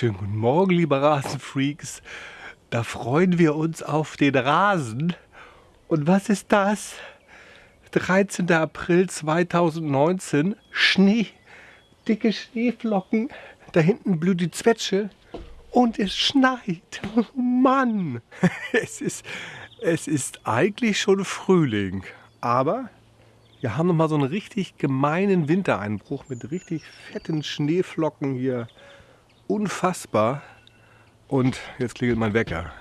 Schönen guten Morgen, liebe Rasenfreaks. Da freuen wir uns auf den Rasen. Und was ist das? 13. April 2019. Schnee. Dicke Schneeflocken. Da hinten blüht die Zwetsche. Und es schneit. Mann. Es ist, es ist eigentlich schon Frühling. Aber wir haben noch mal so einen richtig gemeinen Wintereinbruch mit richtig fetten Schneeflocken hier unfassbar. Und jetzt klingelt mein Wecker.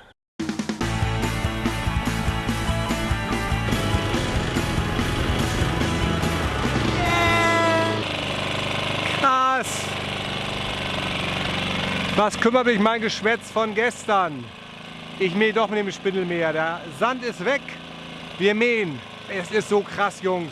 Was kümmert mich mein Geschwätz von gestern? Ich mähe doch mit dem Spindelmäher. Der Sand ist weg. Wir mähen. Es ist so krass, Jungs.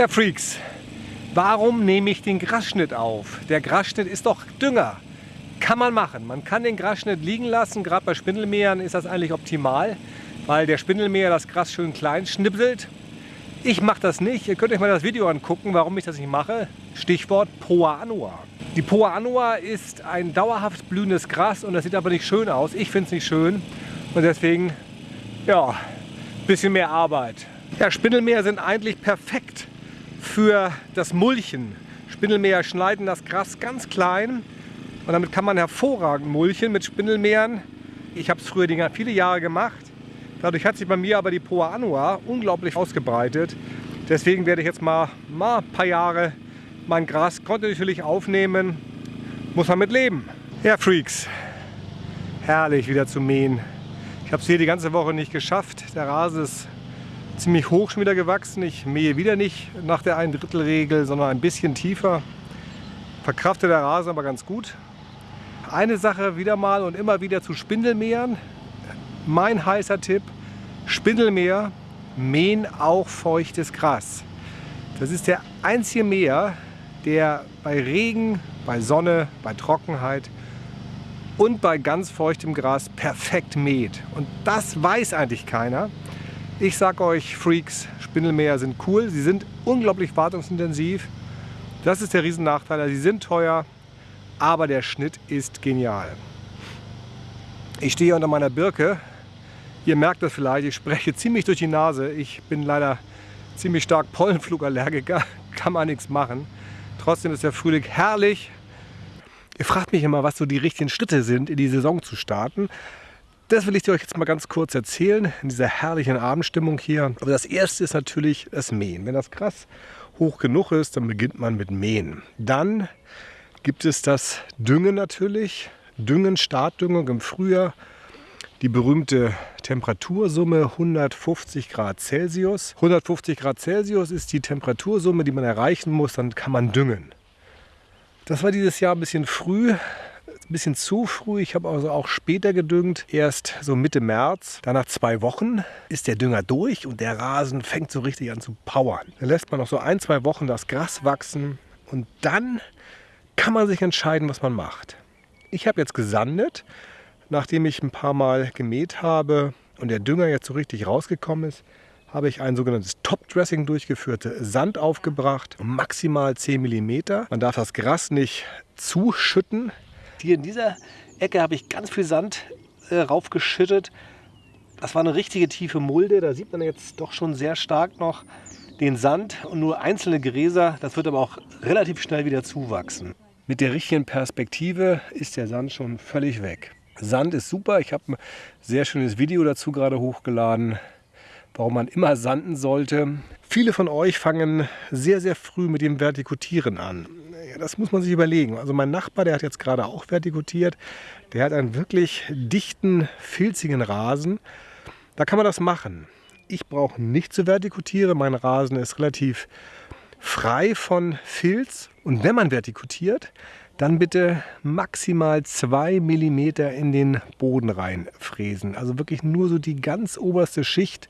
Ja, Freaks, warum nehme ich den Grasschnitt auf? Der Grasschnitt ist doch Dünger. Kann man machen. Man kann den Grasschnitt liegen lassen. Gerade bei Spindelmähern ist das eigentlich optimal, weil der Spindelmäher das Gras schön klein schnippselt. Ich mache das nicht. Ihr könnt euch mal das Video angucken, warum ich das nicht mache. Stichwort Poa annua. Die Poa annua ist ein dauerhaft blühendes Gras und das sieht aber nicht schön aus. Ich finde es nicht schön und deswegen, ja, bisschen mehr Arbeit. Ja, Spindelmäher sind eigentlich perfekt für das Mulchen. Spindelmäher schneiden das Gras ganz klein und damit kann man hervorragend mulchen mit Spindelmähern. Ich habe es früher viele Jahre gemacht. Dadurch hat sich bei mir aber die Poa annua unglaublich ausgebreitet. Deswegen werde ich jetzt mal, mal ein paar Jahre mein Gras kontinuierlich aufnehmen. Muss man mit leben. Ja, Freaks. Herrlich wieder zu mähen. Ich habe es hier die ganze Woche nicht geschafft. Der Rasen ist ziemlich hoch schon wieder gewachsen. Ich mähe wieder nicht nach der ein Drittel Regel, sondern ein bisschen tiefer. Verkraftet der Rasen aber ganz gut. Eine Sache wieder mal und immer wieder zu Spindelmähern. Mein heißer Tipp, Spindelmäher mähen auch feuchtes Gras. Das ist der einzige Mäher, der bei Regen, bei Sonne, bei Trockenheit und bei ganz feuchtem Gras perfekt mäht. Und das weiß eigentlich keiner. Ich sag euch, Freaks, Spindelmäher sind cool. Sie sind unglaublich wartungsintensiv. Das ist der Riesennachteil. Sie sind teuer, aber der Schnitt ist genial. Ich stehe unter meiner Birke. Ihr merkt das vielleicht, ich spreche ziemlich durch die Nase. Ich bin leider ziemlich stark Pollenflugallergiker, kann man nichts machen. Trotzdem ist der Frühling herrlich. Ihr fragt mich immer, was so die richtigen Schritte sind, in die Saison zu starten. Das will ich dir euch jetzt mal ganz kurz erzählen, in dieser herrlichen Abendstimmung hier. Aber das erste ist natürlich das Mähen. Wenn das Gras hoch genug ist, dann beginnt man mit Mähen. Dann gibt es das Düngen natürlich. Düngen, Startdüngung im Frühjahr. Die berühmte Temperatursumme 150 Grad Celsius. 150 Grad Celsius ist die Temperatursumme, die man erreichen muss, dann kann man düngen. Das war dieses Jahr ein bisschen früh ein bisschen zu früh. Ich habe also auch später gedüngt, erst so Mitte März. Dann nach zwei Wochen ist der Dünger durch und der Rasen fängt so richtig an zu powern. Dann lässt man noch so ein, zwei Wochen das Gras wachsen und dann kann man sich entscheiden, was man macht. Ich habe jetzt gesandet, nachdem ich ein paar Mal gemäht habe und der Dünger jetzt so richtig rausgekommen ist, habe ich ein sogenanntes Top-Dressing durchgeführt, Sand aufgebracht, maximal 10 mm. Man darf das Gras nicht zuschütten, hier in dieser Ecke habe ich ganz viel Sand äh, raufgeschüttet. Das war eine richtige tiefe Mulde. Da sieht man jetzt doch schon sehr stark noch den Sand und nur einzelne Gräser. Das wird aber auch relativ schnell wieder zuwachsen. Mit der richtigen Perspektive ist der Sand schon völlig weg. Sand ist super. Ich habe ein sehr schönes Video dazu gerade hochgeladen, warum man immer sanden sollte. Viele von euch fangen sehr, sehr früh mit dem Vertikutieren an. Ja, das muss man sich überlegen. Also mein Nachbar, der hat jetzt gerade auch vertikutiert. Der hat einen wirklich dichten, filzigen Rasen. Da kann man das machen. Ich brauche nicht zu vertikutieren. Mein Rasen ist relativ frei von Filz. Und wenn man vertikutiert, dann bitte maximal 2 mm in den Boden reinfräsen. Also wirklich nur so die ganz oberste Schicht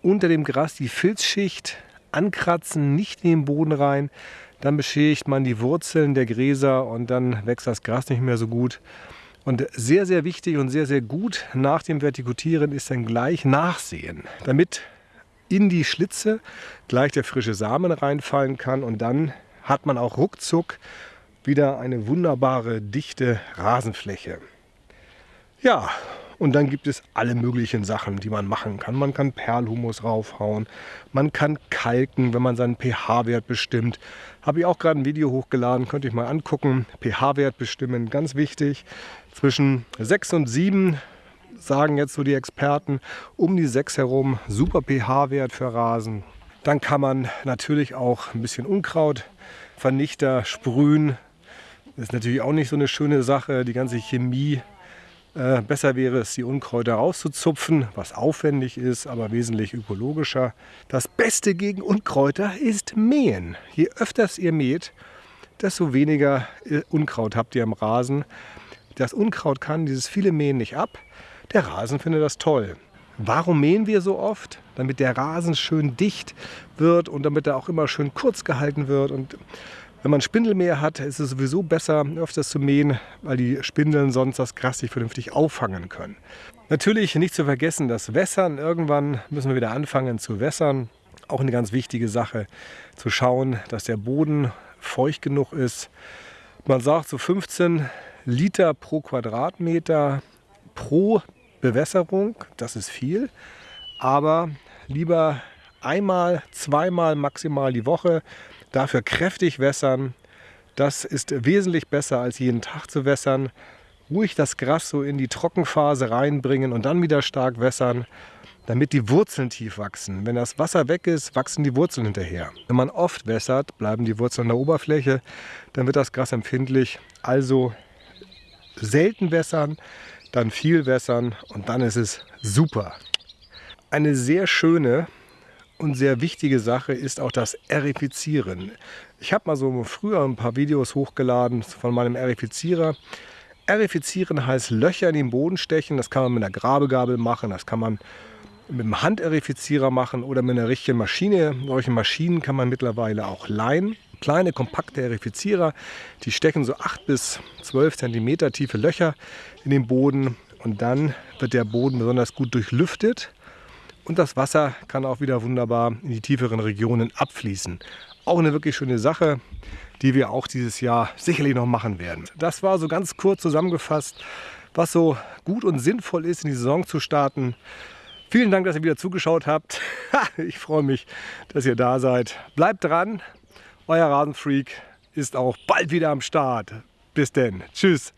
unter dem Gras die Filzschicht ankratzen, nicht in den Boden rein. Dann beschädigt man die Wurzeln der Gräser und dann wächst das Gras nicht mehr so gut. Und sehr, sehr wichtig und sehr, sehr gut nach dem Vertikutieren ist dann gleich Nachsehen, damit in die Schlitze gleich der frische Samen reinfallen kann und dann hat man auch ruckzuck wieder eine wunderbare, dichte Rasenfläche. Ja, und dann gibt es alle möglichen Sachen, die man machen kann. Man kann Perlhumus raufhauen, man kann kalken, wenn man seinen pH-Wert bestimmt. Habe ich auch gerade ein Video hochgeladen, könnt ihr euch mal angucken. pH-Wert bestimmen, ganz wichtig. Zwischen 6 und 7 sagen jetzt so die Experten, um die 6 herum, super pH-Wert für Rasen. Dann kann man natürlich auch ein bisschen Unkrautvernichter sprühen. Das ist natürlich auch nicht so eine schöne Sache, die ganze Chemie äh, besser wäre es, die Unkräuter rauszuzupfen, was aufwendig ist, aber wesentlich ökologischer. Das Beste gegen Unkräuter ist Mähen. Je öfters ihr mäht, desto weniger äh, Unkraut habt ihr im Rasen. Das Unkraut kann dieses viele Mähen nicht ab. Der Rasen findet das toll. Warum mähen wir so oft? Damit der Rasen schön dicht wird und damit er auch immer schön kurz gehalten wird. Und wenn man Spindelmäher hat, ist es sowieso besser, öfters zu mähen, weil die Spindeln sonst das Gras nicht vernünftig auffangen können. Natürlich nicht zu vergessen, das Wässern. Irgendwann müssen wir wieder anfangen zu wässern. Auch eine ganz wichtige Sache, zu schauen, dass der Boden feucht genug ist. Man sagt so 15 Liter pro Quadratmeter pro Bewässerung. Das ist viel. Aber lieber einmal, zweimal maximal die Woche Dafür kräftig wässern. Das ist wesentlich besser als jeden Tag zu wässern. Ruhig das Gras so in die Trockenphase reinbringen und dann wieder stark wässern, damit die Wurzeln tief wachsen. Wenn das Wasser weg ist, wachsen die Wurzeln hinterher. Wenn man oft wässert, bleiben die Wurzeln an der Oberfläche, dann wird das Gras empfindlich. Also selten wässern, dann viel wässern und dann ist es super. Eine sehr schöne und sehr wichtige Sache ist auch das Erifizieren. Ich habe mal so früher ein paar Videos hochgeladen von meinem Erifizierer. Erifizieren heißt Löcher in den Boden stechen. Das kann man mit einer Grabegabel machen, das kann man mit einem Handerifizierer machen oder mit einer richtigen Maschine. Solche Maschinen kann man mittlerweile auch leihen. Kleine, kompakte Erifizierer, die stecken so 8 bis 12 cm tiefe Löcher in den Boden und dann wird der Boden besonders gut durchlüftet und das Wasser kann auch wieder wunderbar in die tieferen Regionen abfließen. Auch eine wirklich schöne Sache, die wir auch dieses Jahr sicherlich noch machen werden. Das war so ganz kurz zusammengefasst, was so gut und sinnvoll ist, in die Saison zu starten. Vielen Dank, dass ihr wieder zugeschaut habt. Ich freue mich, dass ihr da seid. Bleibt dran. Euer Rasenfreak ist auch bald wieder am Start. Bis denn. Tschüss.